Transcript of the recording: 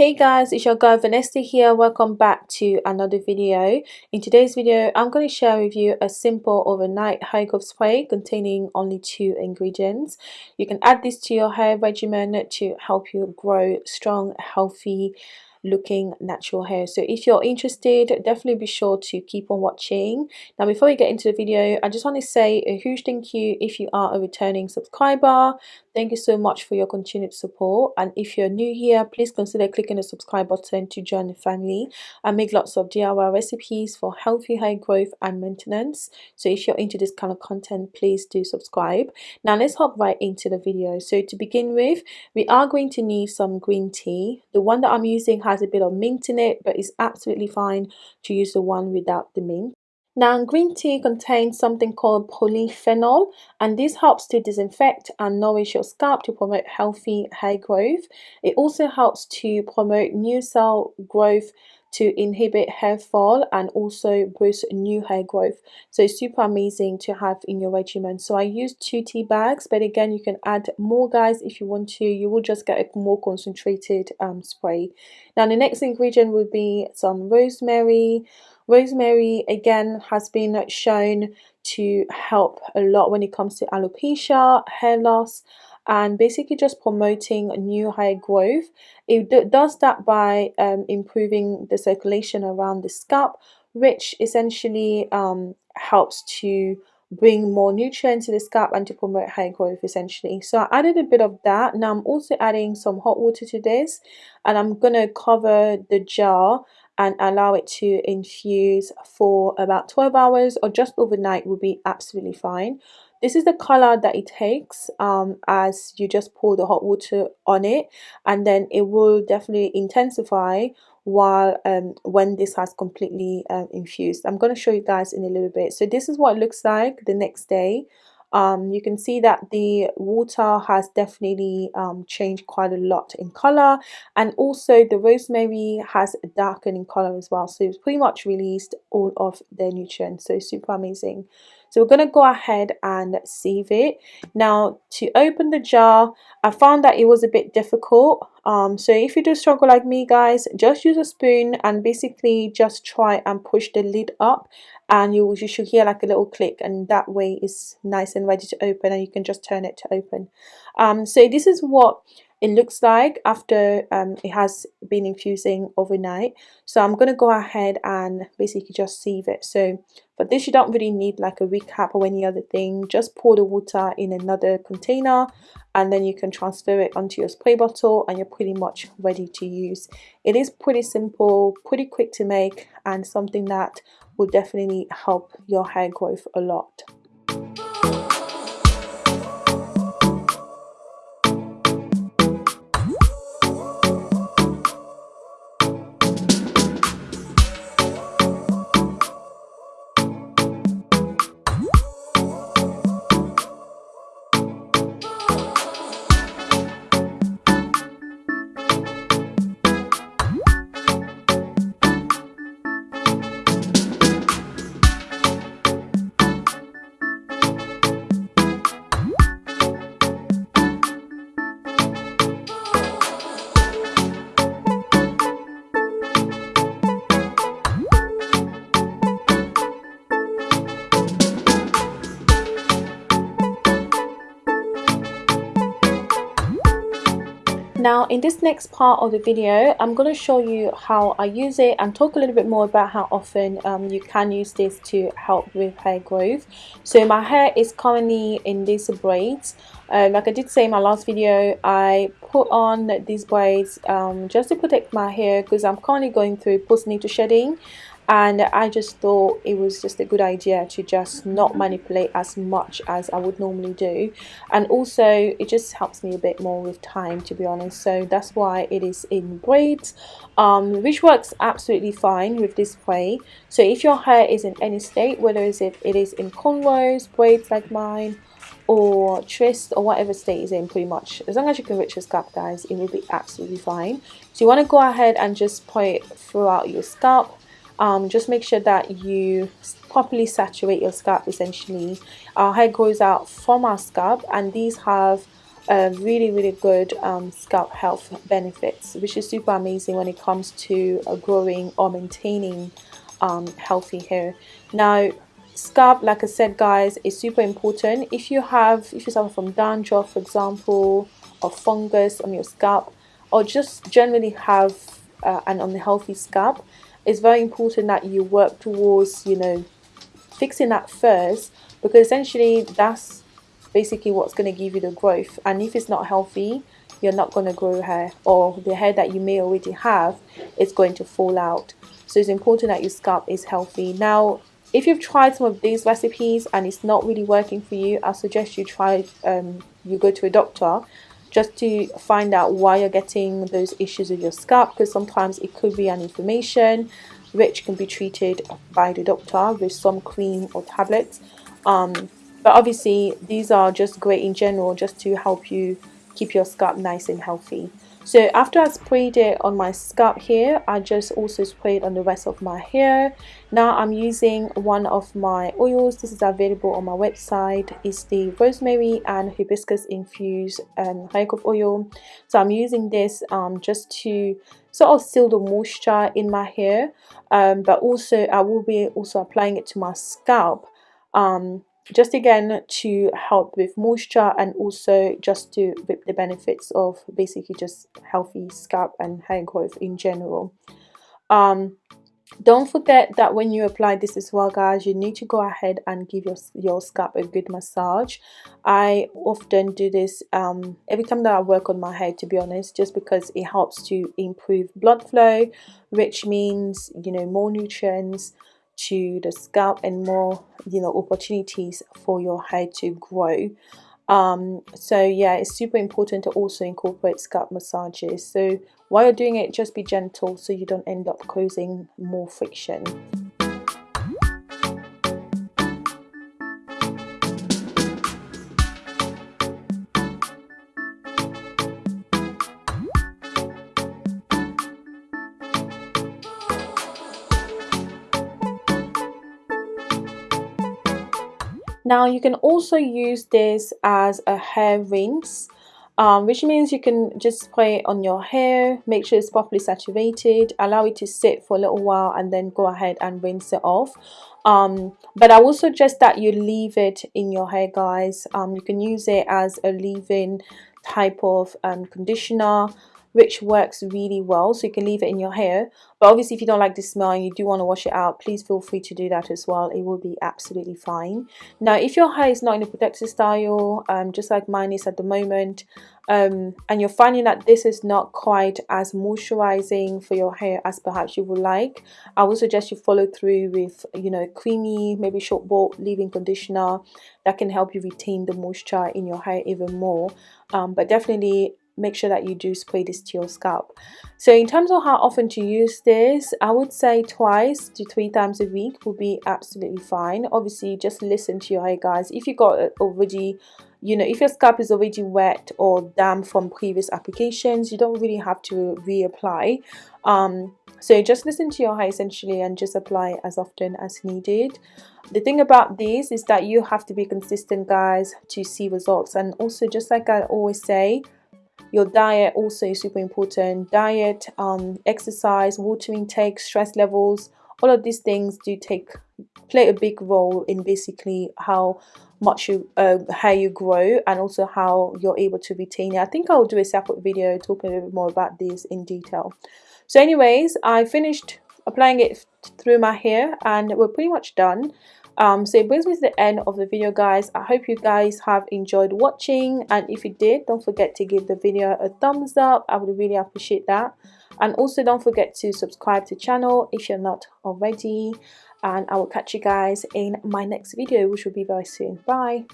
Hey guys, it's your girl Vanessa here. Welcome back to another video. In today's video, I'm going to share with you a simple overnight hair growth spray containing only two ingredients. You can add this to your hair regimen to help you grow strong, healthy, looking natural hair so if you're interested definitely be sure to keep on watching now before we get into the video i just want to say a huge thank you if you are a returning subscriber thank you so much for your continued support. And if you're new here please consider clicking the subscribe button to join the family. I make lots of diy recipes for healthy hair growth and maintenance. So if you're into this kind of content please do subscribe. Now let's hop right into the video. So to begin with we are going to need some green tea. The one that i'm using has a bit of mint in it but it's absolutely fine to use the one without the mint. Now, green tea contains something called polyphenol, and this helps to disinfect and nourish your scalp to promote healthy hair growth. It also helps to promote new cell growth to inhibit hair fall and also boost new hair growth. So it's super amazing to have in your regimen. So i use two tea bags but again you can add more guys if you want to. You will just get a more concentrated um, spray. Now the next ingredient would be some rosemary. Rosemary again has been shown to help a lot when it comes to alopecia hair loss and basically just promoting new hair growth. It does that by um, improving the circulation around the scalp, which essentially um, helps to bring more nutrients to the scalp and to promote hair growth essentially. So I added a bit of that. Now I'm also adding some hot water to this and I'm gonna cover the jar and allow it to infuse for about 12 hours or just overnight will be absolutely fine this is the color that it takes um, as you just pour the hot water on it and then it will definitely intensify while um, when this has completely uh, infused. I'm going to show you guys in a little bit. So this is what it looks like the next day. Um, you can see that the water has definitely um, changed quite a lot in color and also the rosemary has darkened in color as well so it's pretty much released all of their nutrients so super amazing so we're going to go ahead and sieve it. Now to open the jar, I found that it was a bit difficult. Um, so if you do struggle like me guys, just use a spoon and basically just try and push the lid up and you, you should hear like a little click and that way it's nice and ready to open and you can just turn it to open. Um, so this is what it looks like after um, it has been infusing overnight. So I'm gonna go ahead and basically just sieve it. So for this you don't really need like a recap or any other thing. Just pour the water in another container and then you can transfer it onto your spray bottle and you're pretty much ready to use. It is pretty simple pretty quick to make and something that will definitely help your hair growth a lot Now in this next part of the video, I'm going to show you how I use it and talk a little bit more about how often um, you can use this to help with hair growth. So my hair is currently in these braids. Um, like I did say in my last video, I put on these braids um, just to protect my hair because I'm currently going through postnatal shedding and I just thought it was just a good idea to just not manipulate as much as I would normally do. And also it just helps me a bit more with time to be honest. So that's why it is in braids um, which works absolutely fine with this way. So if your hair is in any state whether is it, it is in cornrows, braids like mine or twist or whatever state is in pretty much as long as you can reach your scalp guys it will be absolutely fine. So you want to go ahead and just put it throughout your scalp um, just make sure that you properly saturate your scalp essentially. Our hair grows out from our scalp and these have really really good um, scalp health benefits which is super amazing when it comes to uh, growing or maintaining um, healthy hair. Now scalp like I said guys is super important. If you have if you suffer from dandruff for example or fungus on your scalp or just generally have uh, an unhealthy scalp it's very important that you work towards you know fixing that first because essentially that's basically what's going to give you the growth. And if it's not healthy you're not going to grow hair or the hair that you may already have is going to fall out. So it's important that your scalp is healthy. Now if you've tried some of these recipes and it's not really working for you I suggest you try um, you go to a doctor just to find out why you're getting those issues with your scalp because sometimes it could be an inflammation which can be treated by the doctor with some cream or tablets. Um, but obviously these are just great in general just to help you keep your scalp nice and healthy so after I sprayed it on my scalp here I just also sprayed on the rest of my hair. Now I'm using one of my oils. This is available on my website. It's the rosemary and hibiscus infused um, hair growth oil. So I'm using this um, just to sort of seal the moisture in my hair um, but also I will be also applying it to my scalp. Um, just again to help with moisture and also just to the benefits of basically just healthy scalp and hair growth in general. Um, don't forget that when you apply this as well guys you need to go ahead and give your, your scalp a good massage. I often do this um, every time that I work on my hair to be honest just because it helps to improve blood flow which means you know more nutrients to the scalp and more you know opportunities for your hair to grow. Um, so yeah it's super important to also incorporate scalp massages. So while you're doing it just be gentle so you don't end up causing more friction Now you can also use this as a hair rinse um, which means you can just spray it on your hair, make sure it's properly saturated, allow it to sit for a little while and then go ahead and rinse it off. Um, but I will suggest that you leave it in your hair guys. Um, you can use it as a leave-in type of um, conditioner which works really well so you can leave it in your hair. But obviously if you don't like the smell and you do want to wash it out please feel free to do that as well. It will be absolutely fine. Now if your hair is not in a protected style um, just like mine is at the moment um, and you're finding that this is not quite as moisturizing for your hair as perhaps you would like I would suggest you follow through with you know creamy maybe short bought leave-in conditioner that can help you retain the moisture in your hair even more. Um, but definitely make sure that you do spray this to your scalp. So in terms of how often to use this i would say twice to three times a week will be absolutely fine. Obviously just listen to your hair guys. If you got already you know if your scalp is already wet or damp from previous applications you don't really have to reapply. Um, so just listen to your hair essentially and just apply as often as needed. The thing about this is that you have to be consistent guys to see results. And also just like I always say your diet also is super important. Diet um, exercise water intake stress levels all of these things do take play a big role in basically how much you uh, how you grow and also how you're able to retain it. I think i'll do a separate video talking a little bit more about this in detail. So anyways i finished applying it through my hair and we're pretty much done um, so it brings me to the end of the video guys. I hope you guys have enjoyed watching. And if you did don't forget to give the video a thumbs up. I would really appreciate that. And also don't forget to subscribe to the channel if you're not already. And i will catch you guys in my next video which will be very soon. Bye